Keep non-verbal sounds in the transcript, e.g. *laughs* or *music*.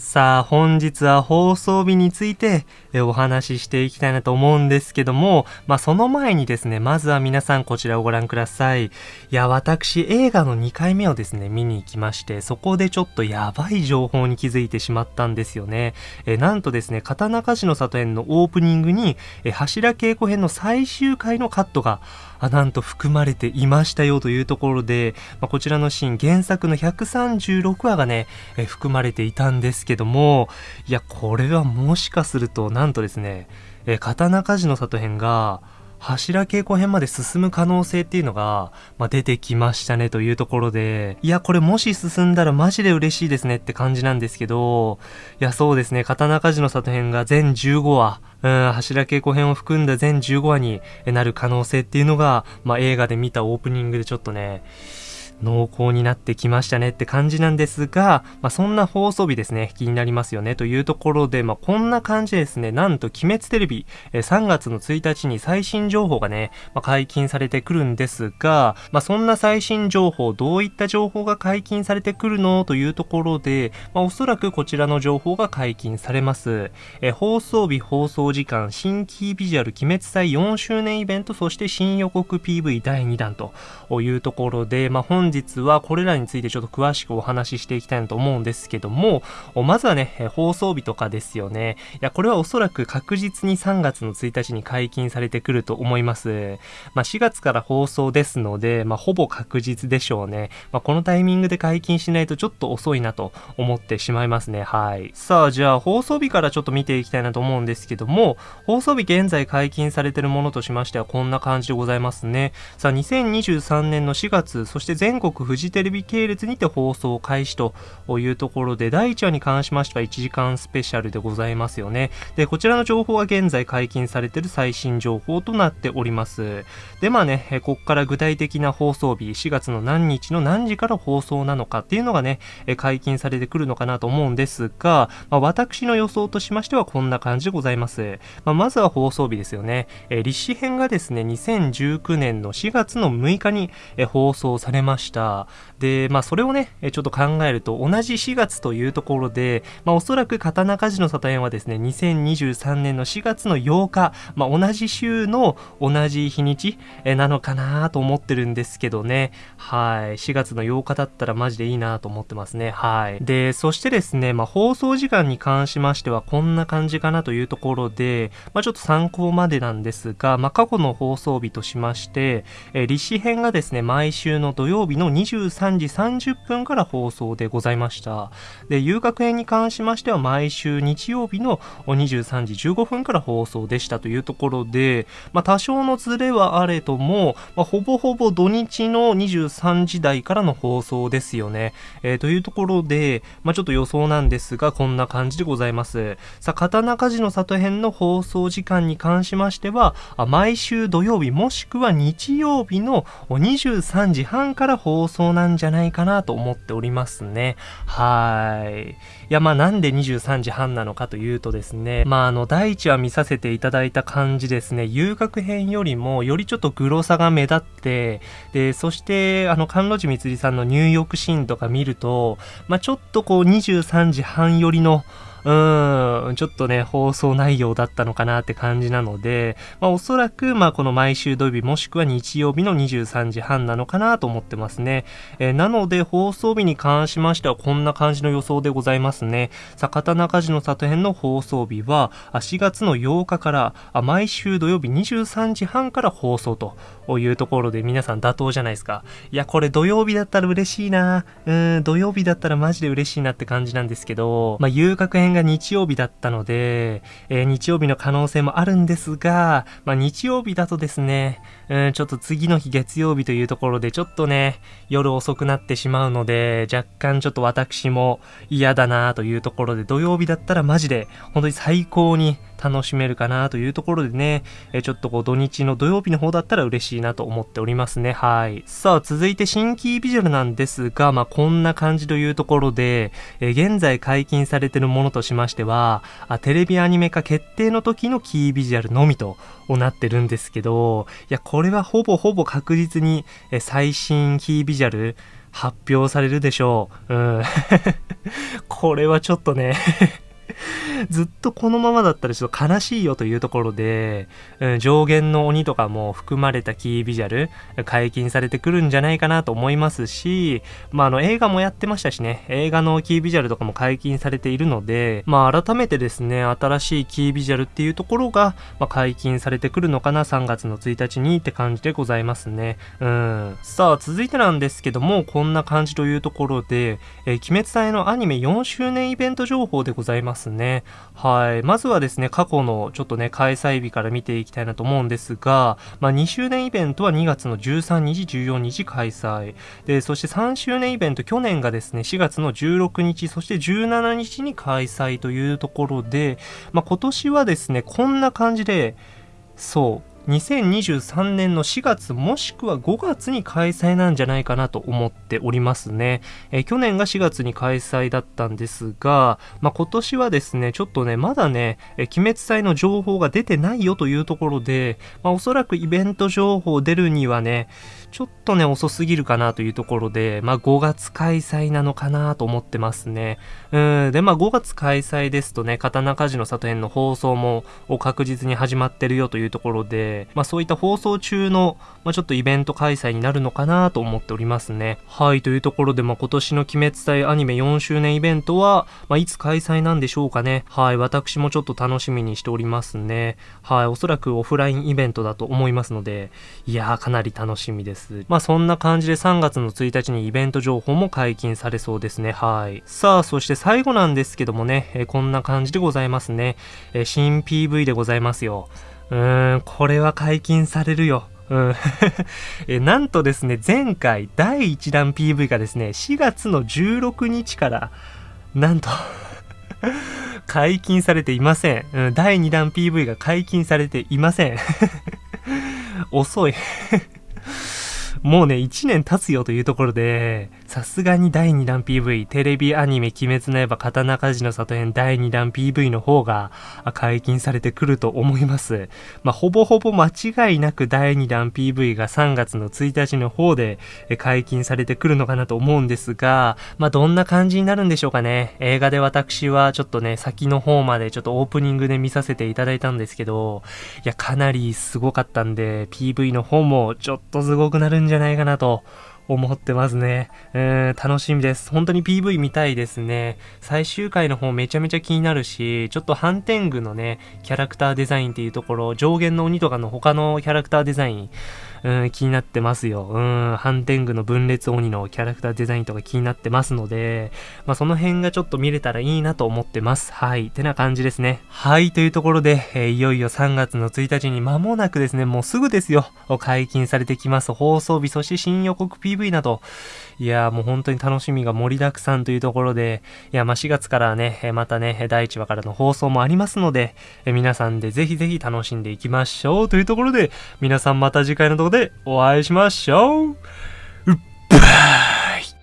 さあ、本日は放送日についてお話ししていきたいなと思うんですけども、まあその前にですね、まずは皆さんこちらをご覧ください。いや、私映画の2回目をですね、見に行きまして、そこでちょっとやばい情報に気づいてしまったんですよね。えなんとですね、刀鍛冶の里編のオープニングに、え柱稽古編の最終回のカットが、あなんと含まれていましたよというところで、まあ、こちらのシーン原作の136話がね、え含まれていたんですけどもいやこれはもしかするとなんとですね、え刀鍛冶の里編が柱稽古編まで進む可能性っていうのが、まあ、出てきましたねというところで、いや、これもし進んだらマジで嬉しいですねって感じなんですけど、いや、そうですね、刀鍛冶の里編が全15話、うん、柱稽古編を含んだ全15話になる可能性っていうのが、まあ、映画で見たオープニングでちょっとね、濃厚になってきましたねって感じなんですが、まあ、そんな放送日ですね、気になりますよねというところで、まあ、こんな感じですね、なんと鬼滅テレビ、え3月の1日に最新情報がね、まあ、解禁されてくるんですが、まあ、そんな最新情報、どういった情報が解禁されてくるの？というところで、まあ、おそらくこちらの情報が解禁されます。え放送日、放送時間、新規ビジュアル鬼滅祭4周年イベント、そして新予告 PV 第2弾というところで、まあ、本日はこれらについてちょっと詳しくお話ししていきたいなと思うんですけども、まずはね、放送日とかですよね。いや、これはおそらく確実に3月の1日に解禁されてくると思います。まあ、4月から放送ですので、まあ、ほぼ確実でしょうね。まあ、このタイミングで解禁しないとちょっと遅いなと思ってしまいますね。はい。さあ、じゃあ放送日からちょっと見ていきたいなと思うんですけども、放送日現在解禁されてるものとしましてはこんな感じでございますね。さあ、2023年の4月、そして全国フジテレビ系列にて放送開始というところで、第1話に関しましては1時間スペシャルでございますよね。で、こちらの情報は現在解禁されている最新情報となっております。で、まあね、こっから具体的な放送日、4月の何日の何時から放送なのかっていうのがね、解禁されてくるのかなと思うんですが、まあ、私の予想としましてはこんな感じでございます。まあ、まずは放送日ですよね。え立志編がですね、2019年の4月の6日に放送されましした。で、まあそれをね、ちょっと考えると同じ4月というところで、まあおそらく刀鍛冶の里園はですね、2023年の4月の8日、まあ同じ週の同じ日にちなのかなと思ってるんですけどね。はい。4月の8日だったらマジでいいなと思ってますね。はい。で、そしてですね、まあ放送時間に関しましてはこんな感じかなというところで、まあちょっと参考までなんですが、まあ過去の放送日としまして、えー、立志編がですね、毎週の土曜日の23時30分から放送でございました。で、遊楽編に関しましては毎週日曜日の23時15分から放送でしたというところで、まあ、多少のズレはあれども、まあ、ほぼほぼ土日の23時台からの放送ですよね。えー、というところで、まあ、ちょっと予想なんですが、こんな感じでございます。さあ、刀鍛冶の里編の放送時間に関しましては、毎週土曜日もしくは日曜日の23時半から放送放送なんじゃないかなと思っておりますね。はい。いや、まあなんで23時半なのかというとですね、まああの、第一話見させていただいた感じですね、遊楽編よりもよりちょっとグロさが目立って、で、そしてあの、関路寺光さんの入浴シーンとか見ると、まあちょっとこう23時半寄りの、うん、ちょっとね、放送内容だったのかなって感じなので、まあおそらく、まあこの毎週土曜日もしくは日曜日の23時半なのかなと思ってますね。えー、なので放送日に関しましてはこんな感じの予想でございますね。坂田中地の里編の放送日は、4月の8日から、毎週土曜日23時半から放送というところで皆さん妥当じゃないですか。いや、これ土曜日だったら嬉しいな。うん、土曜日だったらマジで嬉しいなって感じなんですけど、まあ遊楽編が日曜日だったので、えー、日曜日の可能性もあるんですが、まあ、日曜日だとですね、うん、ちょっと次の日月曜日というところでちょっとね、夜遅くなってしまうので、若干ちょっと私も嫌だなというところで、土曜日だったらマジで本当に最高に楽しめるかなというところでね、えちょっとこう土日の土曜日の方だったら嬉しいなと思っておりますね。はい。さあ、続いて新規ビジュアルなんですが、まあ、こんな感じというところで、え現在解禁されているものとしましてはあ、テレビアニメ化決定の時のキービジュアルのみとなってるんですけど、いや、これはほぼほぼ確実に、え最新キービジュアル、発表されるでしょう。うん。*laughs* これはちょっとねずっとこのままだったらちょっと悲しいよというところで、うん、上限の鬼とかも含まれたキービジュアル、解禁されてくるんじゃないかなと思いますし、まあ、あの、映画もやってましたしね、映画のキービジュアルとかも解禁されているので、まあ、改めてですね、新しいキービジュアルっていうところが、まあ、解禁されてくるのかな、3月の1日にって感じでございますね。うん。さあ、続いてなんですけども、こんな感じというところで、えー、鬼滅隊のアニメ4周年イベント情報でございますね。はい。まずはですね、過去のちょっとね、開催日から見ていきたいなと思うんですが、まあ、2周年イベントは2月の13日、14日開催。で、そして3周年イベント、去年がですね、4月の16日、そして17日に開催というところで、まあ、今年はですね、こんな感じで、そう、2023年の4月もしくは5月に開催なんじゃないかなと思っておりますね。え去年が4月に開催だったんですが、まあ、今年はですね、ちょっとね、まだね、え鬼滅祭の情報が出てないよというところで、まあ、おそらくイベント情報出るにはね、ちょっとね、遅すぎるかなというところで、まあ、5月開催なのかなと思ってますね。うん、で、まあ、5月開催ですとね、刀鍛冶の里編の放送も確実に始まってるよというところで、まあ、そういった放送中の、まあ、ちょっとイベント開催になるのかなと思っておりますね。はい、というところで、まあ、今年の鬼滅隊アニメ4周年イベントは、まあ、いつ開催なんでしょうかね。はい、私もちょっと楽しみにしておりますね。はい、おそらくオフラインイベントだと思いますので、いやー、かなり楽しみです。。まあそんな感じで3月の1日にイベント情報も解禁されそうですね。はい。さあ、そして最後なんですけどもね、え、こんな感じでございますね。え、新 PV でございますよ。ーん、これは解禁されるよ。うん。*laughs* えなんとですね、前回第1弾 PV がですね、4月の16日から、なんと *laughs* 解禁されていません。うん、第2弾 PV が解禁されていません。*laughs* 遅いもうね、1年経つよというところで、さすがに第2弾 PV、テレビアニメ鬼滅の刃刀鍛冶の里編第2弾 PV の方が解禁されてくると思います。まあ、ほぼほぼ間違いなく第2弾 PV が3月の1日の方で解禁されてくるのかなと思うんですが、まあ、どんな感じになるんでしょうかね。映画で私はちょっとね、先の方までちょっとオープニングで見させていただいたんですけど、いや、かなりすごかったんで、PV の方もちょっとすごくなるんじゃじゃないかなと思ってますね。うー、楽しみです。本当に PV 見たいですね。最終回の方めちゃめちゃ気になるし、ちょっとハンテングのね、キャラクターデザインっていうところ、上限の鬼とかの他のキャラクターデザイン、うん、気になってますよ。うん、ハンテングの分裂鬼のキャラクターデザインとか気になってますので、まあ、その辺がちょっと見れたらいいなと思ってます。はい。てな感じですね。はい。というところで、えー、いよいよ3月の1日に間もなくですね、もうすぐですよ。解禁されてきます放送日、そして新予告 PV など、いやもう本当に楽しみが盛りだくさんというところで、いや、まあ、4月からね、またね、第1話からの放送もありますので、皆さんでぜひぜひ楽しんでいきましょうというところで、皆さんまた次回の動画でお会いしましょう。うっばー